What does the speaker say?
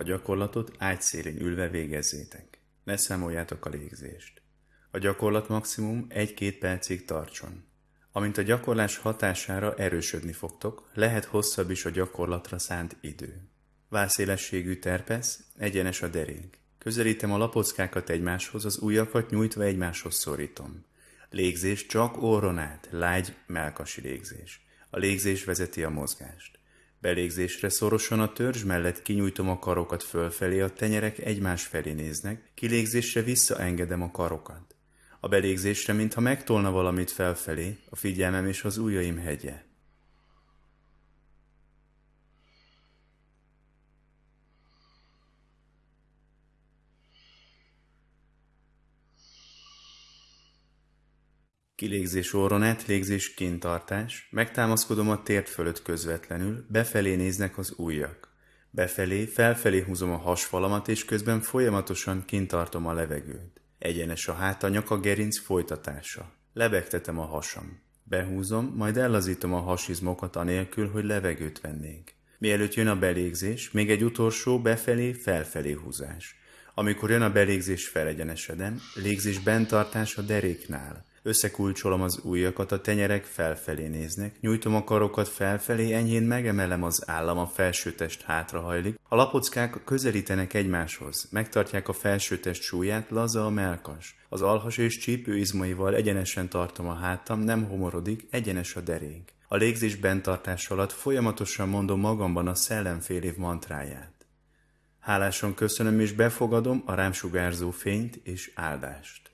A gyakorlatot ágyszélén ülve végezzétek. Ne számoljátok a légzést. A gyakorlat maximum 1-2 percig tartson. Amint a gyakorlás hatására erősödni fogtok, lehet hosszabb is a gyakorlatra szánt idő. Válszélességű terpesz, egyenes a derék. Közelítem a lapockákat egymáshoz, az ujjakat nyújtva egymáshoz szorítom. Légzés csak orron át, lágy, melkasi légzés. A légzés vezeti a mozgást. Belégzésre szorosan a törzs mellett kinyújtom a karokat fölfelé, a tenyerek egymás felé néznek, kilégzésre visszaengedem a karokat. A belégzésre, mintha megtolna valamit felfelé, a figyelmem és az ujjaim hegye. Kilégzés orron át, légzés kintartás, megtámaszkodom a tért fölött közvetlenül, befelé néznek az ujjak. Befelé, felfelé húzom a hasfalamat, és közben folyamatosan kintartom a levegőt. Egyenes a hát, a nyaka gerinc folytatása. Lebegtetem a hasam. Behúzom, majd ellazítom a hasizmokat anélkül, hogy levegőt vennék. Mielőtt jön a belégzés, még egy utolsó befelé, felfelé húzás. Amikor jön a belégzés, felegyenesedem, légzés bentartás a deréknál. Összekulcsolom az ujjakat, a tenyerek felfelé néznek, nyújtom a karokat felfelé, enyhén megemelem az állam, a felsőtest hátrahajlik, a lapockák közelítenek egymáshoz, megtartják a felsőtest súlyát, laza a melkas. Az alhas és csípő izmaival egyenesen tartom a hátam, nem homorodik, egyenes a derék. A légzés bentartás alatt folyamatosan mondom magamban a szellemfél év mantráját. Hálásan köszönöm és befogadom a rám sugárzó fényt és áldást.